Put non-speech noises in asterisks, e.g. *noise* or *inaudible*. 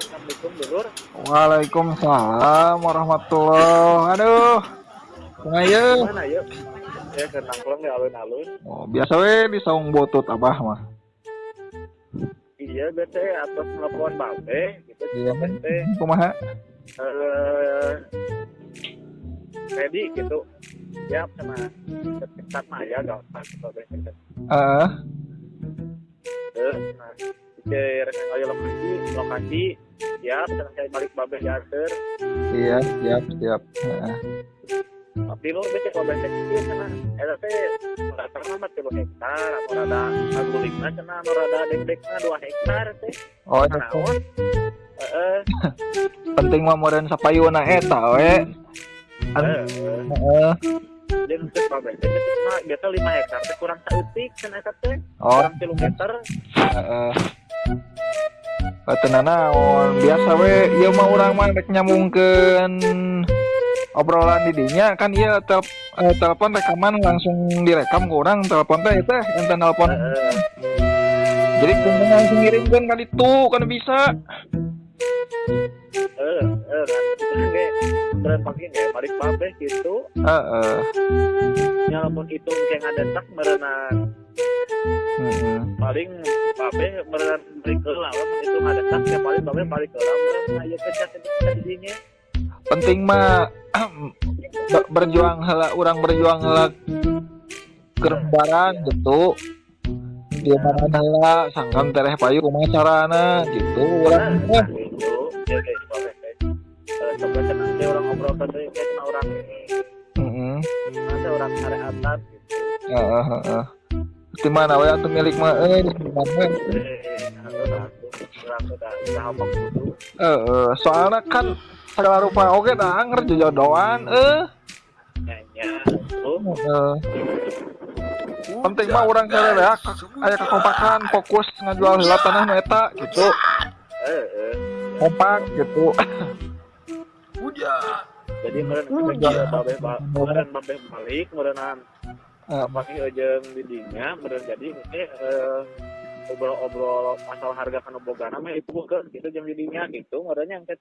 Assalamualaikum dulur. Waalaikumsalam warahmatullahi Aduh. Kumaha Mana yuk? Ya kenang pulang di alun-alun. Oh, biasa we di saung botut abah mah. Iya bete atas telepon babe gitu. Iya. Bete Kumaha? eh ready gitu. Siap sama dekat Maya gampang babe. Eh, Terus nah pikir ayo lokasi lokasi senang saya balik babe diantar iya, siap, siap. Heeh. tapi lo bete kalau bete itu sana eta teh rata mah tilu hektar atau rada agulingna cenah anu rada dek-dekna dua hektar teh Oh, Nah, eta. oh. Heeh, *laughs* penting mah meureun sapayuna eta we. An- heeh. Heeh. Jeung teu babe teh teh mah biasa 5 hektar kurang saeutik cenah eta teh. Oh, Kurang 3 meter. Heeh. Eh, Tenang naon, biasa we ieu mah urang mah rek nyambungkeun obrolan di dinya kan iya tel eh, telepon rekaman langsung direkam ke orang telepon teh teh ente nelpon Heeh. jadi kumaha langsung ngirimkeun ka ditu kan bisa Heeh, heeh. Terus ge keren pagi ge balik babe gitu. heeh Nyalamun itu kayak ngadetak merenang heeh paling babe merenang balik ke lawan itu ngadetak ya paling babe balik ke lawan ayo kerja kerja di dinya. penting mah *clears throat* be- berjuang heula urang berjuang heula kerembaran gitu. Di mana heula sangkan tereh payu kumaha carana gitu. Urang Nah, gitu. Ya coba cenah teh orang ngobrol teh kayak cenah orang heeh ada orang areatan gitu. heeh heeh di mana we atuh milik mah eh di mana? Eh, udah udah. Heeh, soalnya kan segala rupa oke dah eh Nyanyi. Tuh. Heeh. penting mah orang kere ya aya kekompakan fokus ngajual heula tanah nu eta gitu Eh, eh. kompak gitu Jadi meren meren babe balik merenan Eh, pakai ojeng didinya meren jadi eh eh, obrol-obrol masalah harga kan bogana mah itu bukan gitu jam didinya gitu yang teh